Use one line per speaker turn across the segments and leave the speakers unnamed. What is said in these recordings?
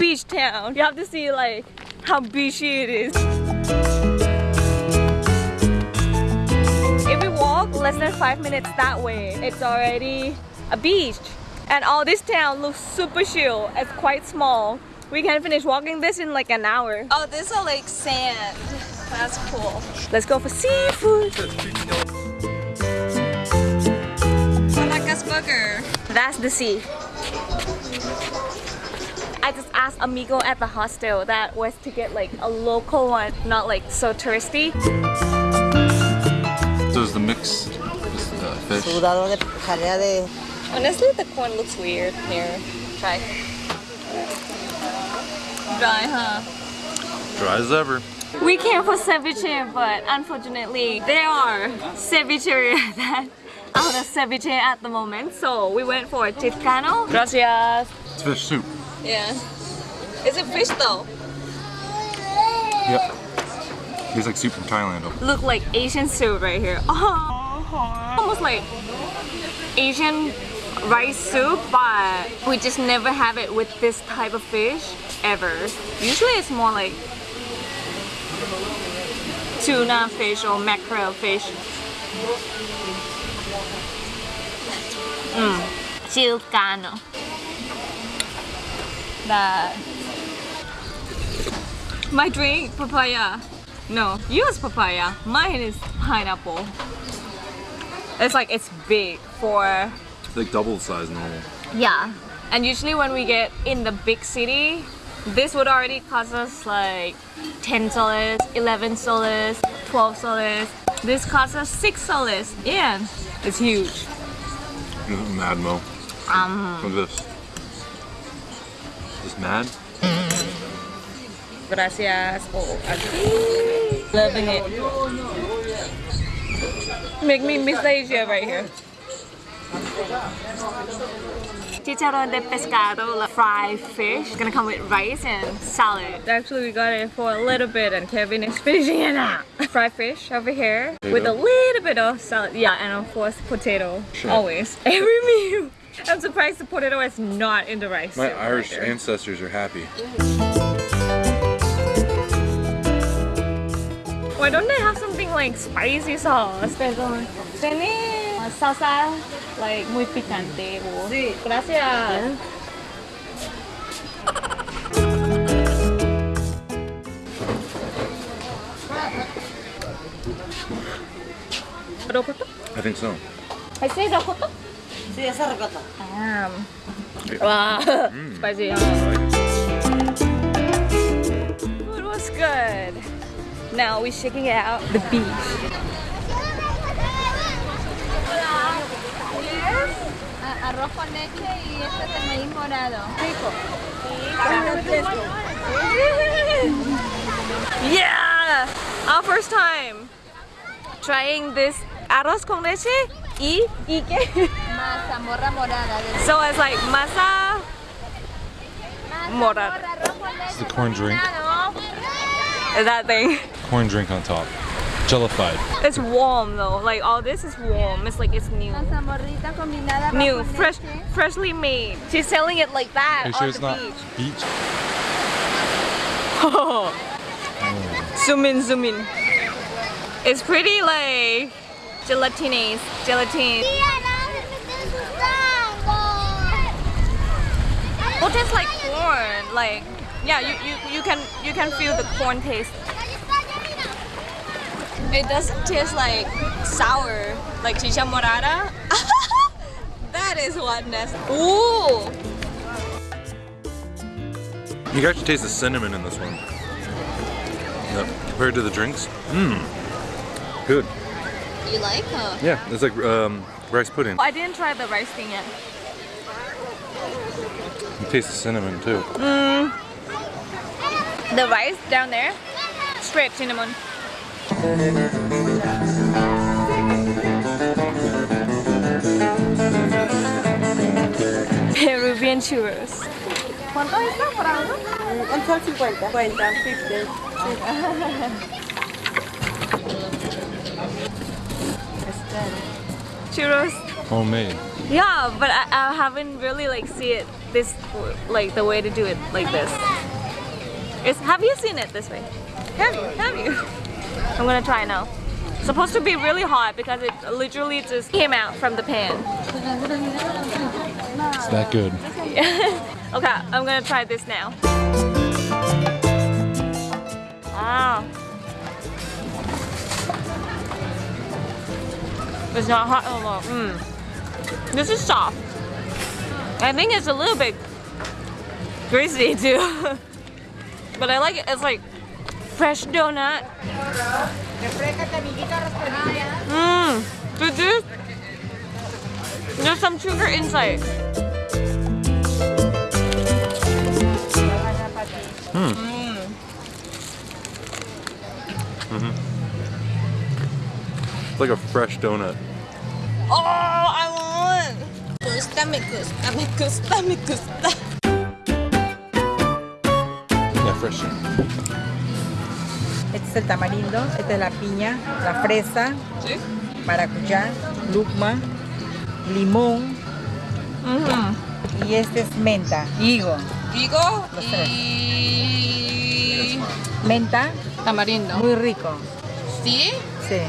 beach town. You have to see like how beachy it is. If we walk less than five minutes that way, it's already a beach. And all this town looks super chill. It's quite small. We can finish walking this in like an hour. Oh, this is like sand. That's cool. Let's go for seafood. Burger. That's the sea. I just asked Amigo at the hostel that was to get like a local one, not like so touristy.
So is the mix just uh, fish?
Sudado de jalea de
Honestly, the corn looks weird. Here, try. Dry, huh?
Dry as ever.
We came for ceviche, but unfortunately, there are cevicheria that out of ceviche at the moment. So we went for Chilcano. Gracias.
It's fish soup.
Yeah. Is it fish though?
Yep. Tastes like soup from Thailand.
Look like Asian soup right here. Oh, almost like Asian rice soup, but we just never have it with this type of fish ever. Usually it's more like tuna fish or mackerel fish. Mmm, Chilcano. That. My drink, papaya. No, yours papaya. Mine is pineapple. It's like it's big for
It's like double size normal.
yeah. And usually when we get in the big city, this would already cost us like 10 soles, 11 soles, 12 soles. This costs us 6 soles. Yeah, it's huge.
Mad Mo.
Um,
at this. Is this mad?
gracias. Oh, aquí. Loving it. Make me miss Asia right here. Chicharron de pescado, like fried fish. It's Gonna come with rice and salad. Actually, we got it for a little bit, and Kevin is finishing it out. Fried fish over here with a little bit of salad. Yeah, and of course potato.
Sure.
Always, every meal. I'm surprised the potato is not in the rice.
My
soup
Irish
there.
ancestors are happy.
Why don't they have something like spicy sauce? Perdón. Tiene salsa like muy picante. Sí. Gracias. Rocoto?
I think so.
I say rocoto?
Sí, esa rocoto.
Um, wow, spicy.
It.
Food was good. Now we're checking out the beach.
Arroz leche y este es maíz morado.
yeah! Our first time trying this arroz con leche y, y qué?
Mazamorra morada.
So it's like masa morada.
Arroz con leche.
It's the corn drink.
Is that thing?
Corn drink on top. Jellified.
It's warm though. Like all this is warm. It's like it's new. New, fresh, freshly made. She's selling it like that
Are you
on
sure
the
it's not
beach.
beach?
zoom in, zoom in. It's pretty like gelatinous, gelatin. It tastes like corn. Like yeah, you, you, you can you can feel the corn taste. It doesn't taste like sour, like chicha morada. that is what nest. Ooh.
You can actually taste the cinnamon in this one. Yep. Compared to the drinks, mmm, good.
You like her?
Yeah, it's like um, rice pudding.
I didn't try the rice thing yet.
You taste the cinnamon too. Mm.
The rice down there, straight cinnamon. Peruvian churros. ¿Cuánto está por ahora?
¿Cuánto son 50? 50, 50.
Churros
Homemade.
Yeah, but I, I haven't really like see it this like the way to do it like this. Is have you seen it this way? Have you? Have you? I'm gonna try now. It's supposed to be really hot because it literally just came out from the pan.
It's that good.
okay, I'm gonna try this now. Wow. It's not hot anymore. Mm. This is soft. I think it's a little bit greasy too. but I like it. It's like fresh donut. Mmm. Did this? There's some sugar inside. Mmm. Mm hmm.
It's like a fresh donut.
Oh, I want! Gusta, me gusta, me gusta, me gusta.
Yeah, fresh.
Este es el tamarindo, esta es la piña, la fresa,
¿Sí?
maracuyá, lucma, limón y este es menta, higo.
Higo
Los tres.
y...
Menta,
Tamarindo.
muy rico.
¿Sí?
Sí.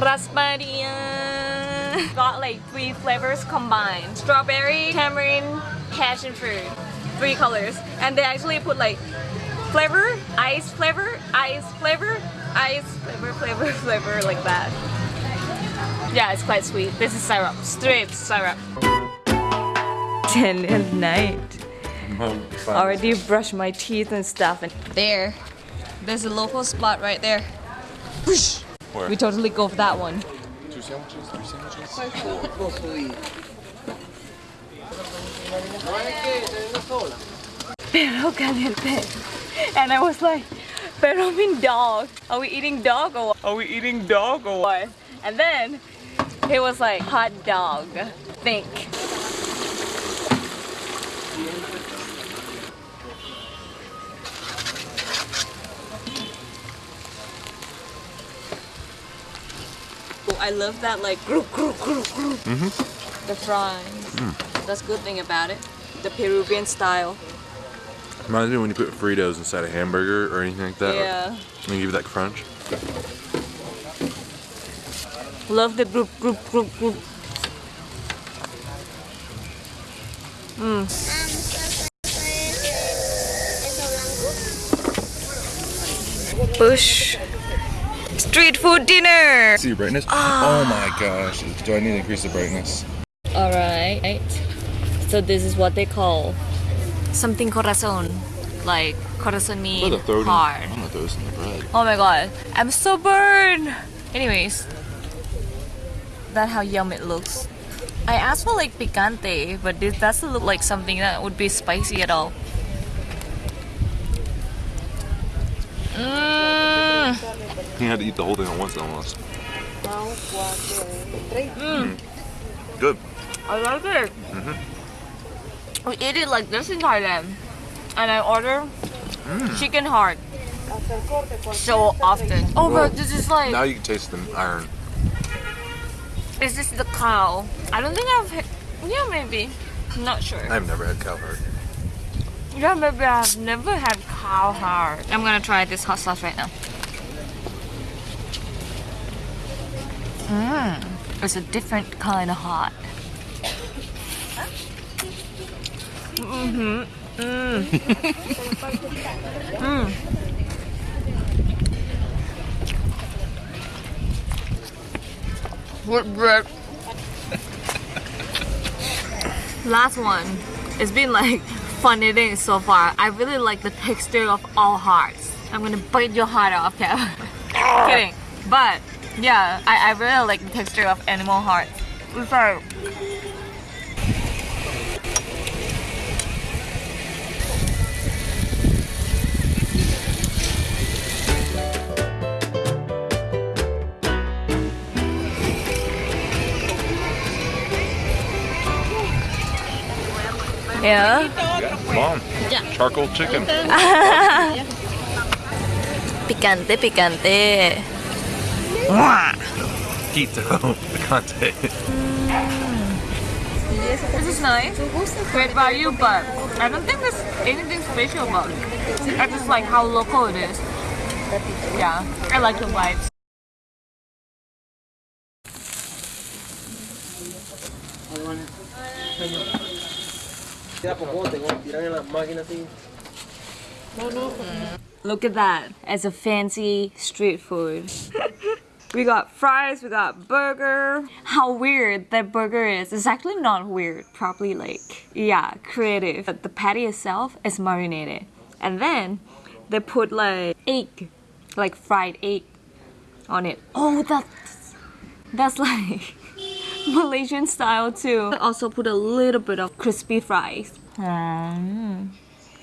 Raspadilla. Got like three flavors combined. Strawberry, tamarind, passion fruit. Three colors. And they actually put like flavor, ice flavor, ice flavor, ice flavor, flavor, flavor like that. Yeah, it's quite sweet. This is syrup. Straight syrup. 10 at night.
Oh, Mom,
Already brushed my teeth and stuff. And there, there's a local spot right there. Whoosh.
Where?
We totally go for that one.
Two sandwiches? Three sandwiches?
Pero caliente. And I was like, pero I mean dog. Are we eating dog or what? Are we eating dog or what? And then it was like hot dog. Think. I love that like group, group, group, group. The fries. That's good thing about it. The Peruvian style.
Reminds me when you put Fritos inside a hamburger or anything like that.
Yeah.
And you give it that crunch.
Love the group, group, group, group. Mm. Bush. Street food dinner.
See your brightness? Ah. Oh my gosh. Do I need to increase the brightness?
Alright. So this is what they call something corazon. Like corazon
I'm
mean
gonna throw it in,
heart.
I'm gonna throw this in the bread.
Oh my god, I'm so burned. Anyways, that's how yum it looks. I asked for like picante, but this doesn't look like something that would be spicy at all. Mmm.
You had to eat the whole thing at once almost. Good.
I like it. Mhm. We eat it like this in Thailand, and I order chicken heart so often. Oh,
Whoa.
but this is like
Now you can taste the iron.
Is this the cow? I don't think I've had, yeah, maybe. I'm not sure.
I've never had cow heart.
Yeah, maybe I've never had cow heart. I'm gonna try this hot sauce right now. Mmm, it's a different kind of hot. Mm-hmm. Mm. mm. What bread? Last one. It's been like fun eating so far. I really like the texture of all hearts. I'm gonna bite your heart off, Kev. Kidding. But yeah, I, I really like the texture of animal hearts. It's like yeah.
Yeah. Mom. Charcoal chicken.
Picante, picante.
Quito picante.
This is nice. Great value, but I don't think there's anything special about it. I just like how local it is. Yeah, I like the vibes. Look at that. As a fancy street food. We got fries, we got burger. How weird that burger is. It's actually not weird, probably like, yeah, creative. But the patty itself is marinated. And then they put like egg, like fried egg on it. Oh, that's, that's like Malaysian style too. I also put a little bit of crispy fries. Mm.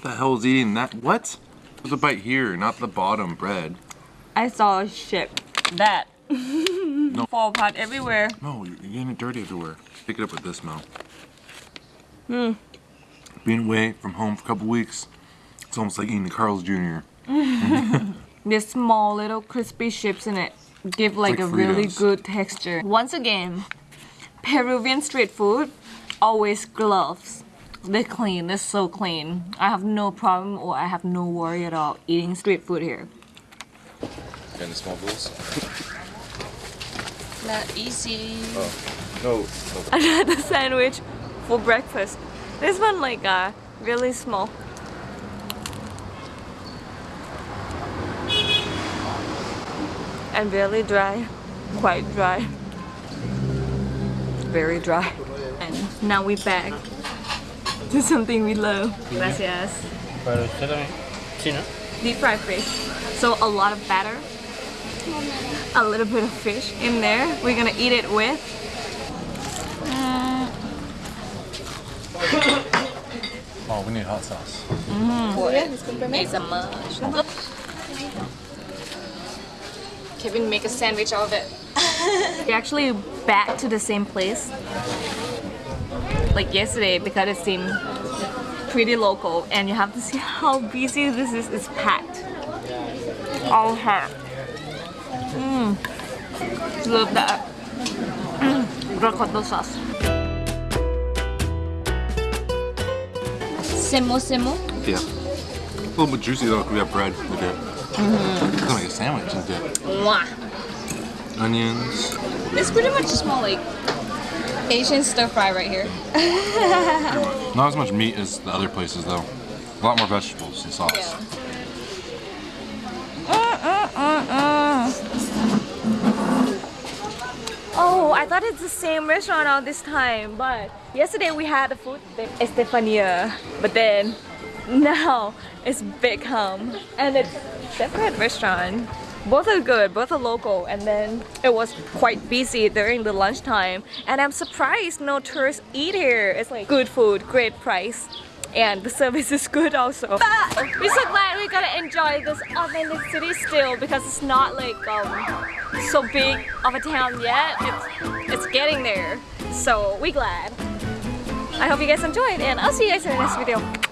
The hell's eating that? What? There's a bite here, not the bottom bread.
I saw shit. That. Fall apart everywhere.
No, you're getting it dirty everywhere. Pick it up with this, Mel.
Hmm.
Being away from home for a couple weeks, it's almost like eating Carl's Jr.
There's small little crispy chips in it. Give like,
like
a really good texture. Once again, Peruvian street food always gloves. They're clean, they're so clean. I have no problem or I have no worry at all eating street food here.
And the small bowls?
Not easy.
No.
Another sandwich for breakfast. This one like uh, really small. And really dry, quite dry. Very dry. And now we back to something we love. Gracias.
Para usted también. Sí.
Deep fried fish. So a lot of batter, a little bit of fish in there. We're gonna eat it with
Oh, we need hot sauce. Mm-hmm.
It's a mush. Kevin make a sandwich out of it. We're actually back to the same place like yesterday because it seemed pretty local and you have to see how busy this is. It's packed. All her. Mm. Love that. Mm. Rocoto sauce.
Semo semo.
Yeah. A little bit juicy though, 'cause we have bread to dip. It's gonna make a sandwich and dip.
Mwah.
Onions.
It's pretty much a small like Asian stir fry right here.
Not as much meat as the other places though. A lot more vegetables and sauce.
Oh, I thought it's the same restaurant all this time, but yesterday we had the food Estefania, but then now it's Beckham and it's separate restaurant. Both are good, both are local, and then it was quite busy during the lunchtime, and I'm surprised no tourists eat here. It's like good food, great price. And the service is good also. But we're so glad we gotta enjoy this authentic city still because it's not like um, so big of a town yet. It's, it's getting there. So we're glad. I hope you guys enjoyed and I'll see you guys in the next video.